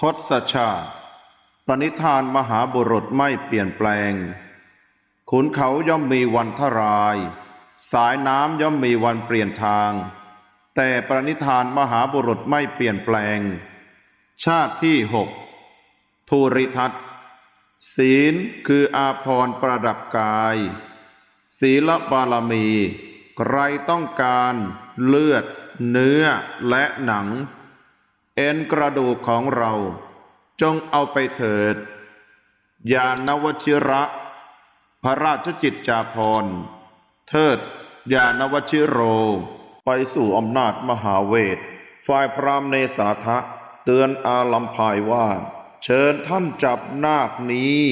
ทศชาติ ปณิธานมหาบุรุษไม่เปลี่ยนแปลง ขุนเขาย่อมมีวันทราย สายน้ำย่อมมีวันเปลี่ยนทาง แต่ปณิธานมหาบุรุษไม่เปลี่ยนแปลง ชาติที่หกภูริทัตศีลคืออาภรณ์ประดับกาย ศีลบารมี ใครต้องการเลือด เนื้อและหนัง เอ็นกระดูกของเรา จงเอาไปเถิด ยานวชิระ พระราชจิตจาภรเทิด ยานวชิโร ไปสู่อำนาจมหาเวท ฝ่ายพรามเนสาทะ เตือนอาลัมพายว่า เชิญท่านจับนาคนี้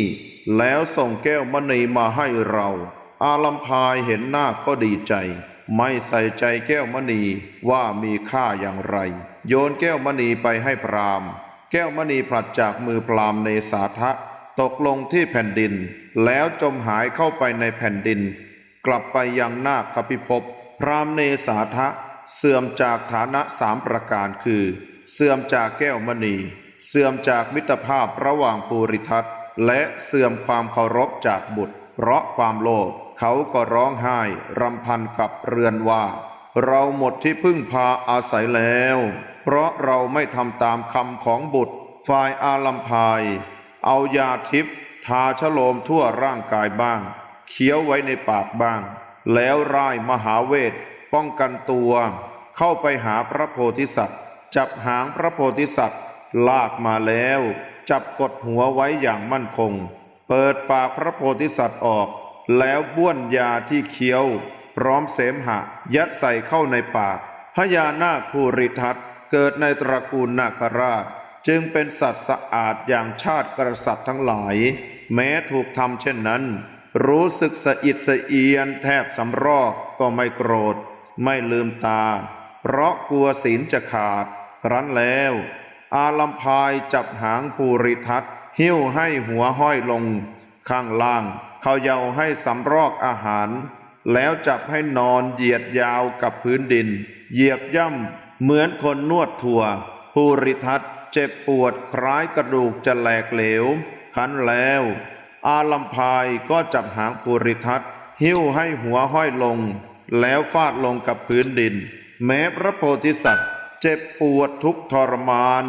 แล้วส่งแก้วมณีมาให้เรา อาลัมพายเห็นนาคก็ดีใจ ไม่ใส่ใจแก้วมณีว่ามีค่าอย่างไร โยนแก้วมณีไปให้พรามแก้วมณีผลัดจากมือพรามณ์เนสาทะตกลงที่แผ่นดิน แล้วจมหายเข้าไปในแผ่นดิน กลับไปยังนาคพิภพพรามเนสาทะเสื่อมจากฐานะสามประการคือ เสื่อมจากแก้วมณี เสื่อมจากมิตรภาพระหว่างภูริทัตและเสื่อมความเคารพจากบุตร เพราะความโลภเขาก็ร้องไห้รำพันกับเรือนว่า เราหมดที่พึ่งพาอาศัยแล้ว เพราะเราไม่ทำตามคำของบุตรฝ่ายอาลัมพาย เอายาทิพทาชโลมทั่วร่างกายบ้าง เคี้ยวไว้ในปากบ้าง แล้วร่ายมหาเวท ป้องกันตัว เข้าไปหาพระโพธิสัตว์ จับหางพระโพธิสัตว์ ลากมาแล้ว จับกดหัวไว้อย่างมั่นคง เปิดปากพระโพธิสัตว์ออก แล้วบ้วนยาที่เคี้ยว พร้อมเสมหะ ยัดใส่เข้าในปากพญานาคภูริทัตเกิดในตระกูลนาคราช จึงเป็นสัตว์สะอาดอย่างชาติกษัตริย์ทั้งหลาย แม้ถูกทำเช่นนั้น รู้สึกสะอิดสะเอียนแทบสำรอกก็ไม่โกรธ ไม่ลืมตา เพราะกลัวศีลจะขาด ครั้นแล้ว อาลัมพายจับหางภูริทัต หิ้วให้หัวห้อยลง ข้างล่างเขาเยาให้สำรอกอาหาร แล้วจับให้นอนเหยียดยาวกับพื้นดิน เหยียบย่ำเหมือนคนนวดถั่วภูริทัตเจ็บปวดคล้ายกระดูกจะแหลกเหลวคันแล้ว อาลัมพายก็จับหางภูริทัตหิ้วให้หัวห้อยลง แล้วฟาดลงกับพื้นดิน แม้พระโพธิสัตว์ เจ็บปวดทุกทรมาน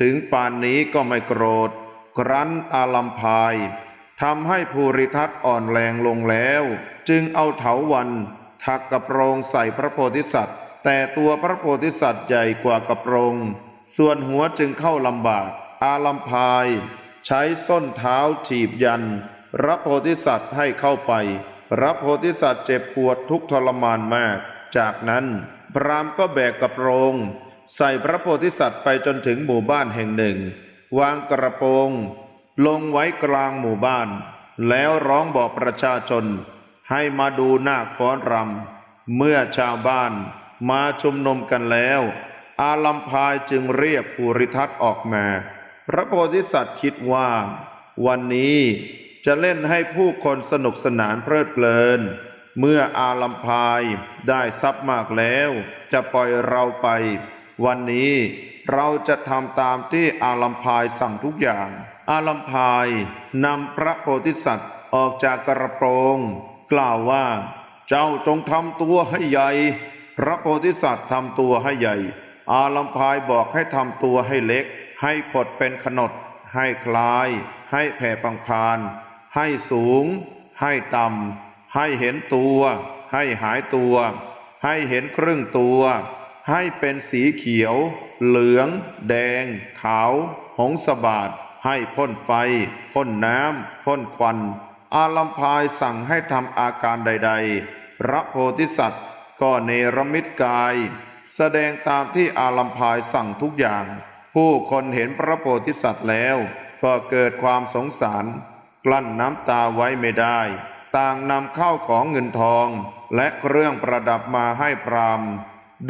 ถึงป่านนี้ก็ไม่โกรธ ครั้นอาลัมพายทำให้ภูริทัตอ่อนแรงลงแล้ว จึงเอาเถาวันถักกระโปรงใส่พระโพธิสัตว์ แต่ตัวพระโพธิสัตว์ใหญ่กว่ากระโปรง ส่วนหัวจึงเข้าลำบาก อาลัมพาย ใช้ส้นเท้าถีบยันพระโพธิสัตว์ให้เข้าไปพระโพธิสัตว์เจ็บปวดทุกทรมานมาก จากนั้นพรามก็แบกกระโปรง ใส่พระโพธิสัตว์ไปจนถึงหมู่บ้านแห่งหนึ่ง วางกระโปรงลงไว้กลางหมู่บ้าน แล้วร้องบอกประชาชน ให้มาดูนาคฟ้อนรำเมื่อชาวบ้านมาชุมนุมกันแล้ว อาลัมพายจึงเรียกภูริทัตออกมา พระโพธิสัตว์คิดว่า วันนี้จะเล่นให้ผู้คนสนุกสนานเพลิดเพลิน เมื่ออาลัมพายได้ทรัพย์มากแล้ว จะปล่อยเราไป วันนี้ เราจะทำตามที่อาลัมพายสั่งทุกอย่าง อาลัมพายนำพระโพธิสัตว์ออกจากกระโปรง กล่าวว่า เจ้าจงทำตัวให้ใหญ่ พระโพธิสัตว์ทำตัวให้ใหญ่ อาลัมพายบอกให้ทำตัวให้เล็ก ให้ขดเป็นขนด ให้คลาย ให้แผ่ปังพาน ให้สูง ให้ต่ำให้เห็นตัว ให้หายตัว ให้เห็นครึ่งตัว ให้เป็นสีเขียว เหลือง แดง ขาว หงสบาดให้พ่นไฟ พ่นน้ำ พ่นควัน อาลัมพายสั่งให้ทำอาการใด ๆ พระโพธิสัตว์ก็เนรมิตกาย แสดงตามที่อาลัมพายสั่งทุกอย่าง ผู้คนเห็นพระโพธิสัตว์แล้ว ก็เกิดความสงสาร กลั้นน้ำตาไว้ไม่ได้ ต่างนำข้าวของเงินทอง และเครื่องประดับมาให้พราหมณ์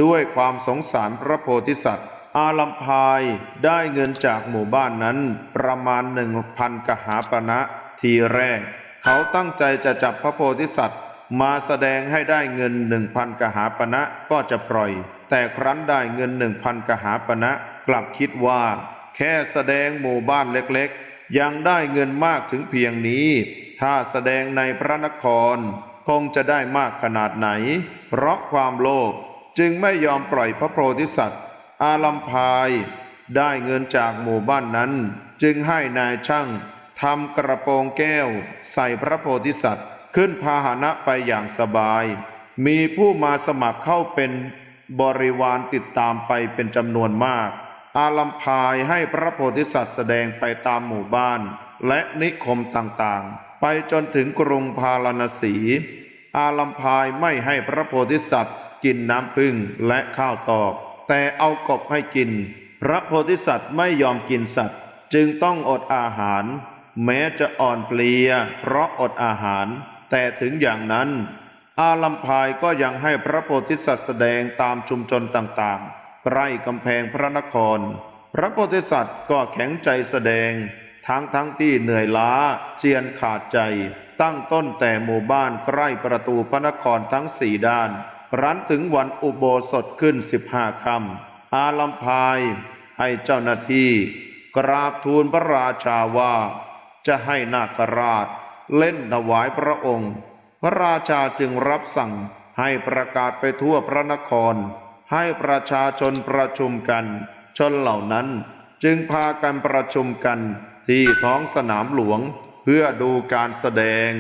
ด้วยความสงสารพระโพธิสัตว์ อาลัมพายได้เงินจากหมู่บ้านนั้นประมาณหนึ่งพันกหาปณะทีแรก เขาตั้งใจจะจับพระโพธิสัตว์ มาแสดงให้ได้เงินหนึ่งพันกหาปณะก็จะปล่อย แต่ครั้นได้เงินหนึ่งพันกหาปณะกลับคิดว่าแแค่แสดงหมู่บ้านเล็กๆ ยังได้เงินมากถึงเพียงนี้ ถ้าแสดงในพระนคร คงจะได้มากขนาดไหน เพราะความโลภ จึงไม่ยอมปล่อยพระโพธิสัตว์ อาลัมพายได้เงินจากหมู่บ้านนั้น จึงให้นายช่างทำกระโปรงแก้ว ใส่พระโพธิสัตว์ ขึ้นพาหนะไปอย่างสบาย มีผู้มาสมัครเข้าเป็นบริวารติดตามไปเป็นจำนวนมาก อาลัมพายให้พระโพธิสัตว์แสดงไปตามหมู่บ้าน และนิคมต่างๆ ไปจนถึงกรุงพาราณสี อาลัมพายไม่ให้พระโพธิสัตว์ กินน้ำพึ่งและข้าวตอก แต่เอากบให้กิน พระโพธิสัตว์ไม่ยอมกินสัตว์ จึงต้องอดอาหาร แม้จะอ่อนเพลีย เพราะอดอาหาร แต่ถึงอย่างนั้น อาลัมพายก็ยังให้พระโพธิสัตว์แสดงตามชุมชนต่างๆ ใกล้กำแพงพระนคร พระโพธิสัตว์ก็แข็งใจแสดง ทั้งทั้งที่เหนื่อยล้าเจียนขาดใจตั้งต้นแต่หมู่บ้านใกล้ประตูพระนครทั้งสี่ด้าน รั้นถึงวันอุโบสถขึ้นสิบห้าคำอาลัมพายให้เจ้าหน้าที่ กราบทูลพระราชาว่า จะให้นาคราชเล่นถวายพระองค์ พระราชาจึงรับสั่งให้ประกาศไปทั่วพระนคร ให้ประชาชนประชุมกัน ชนเหล่านั้นจึงพากันประชุมกันที่ท้องสนามหลวงเพื่อดูการแสดง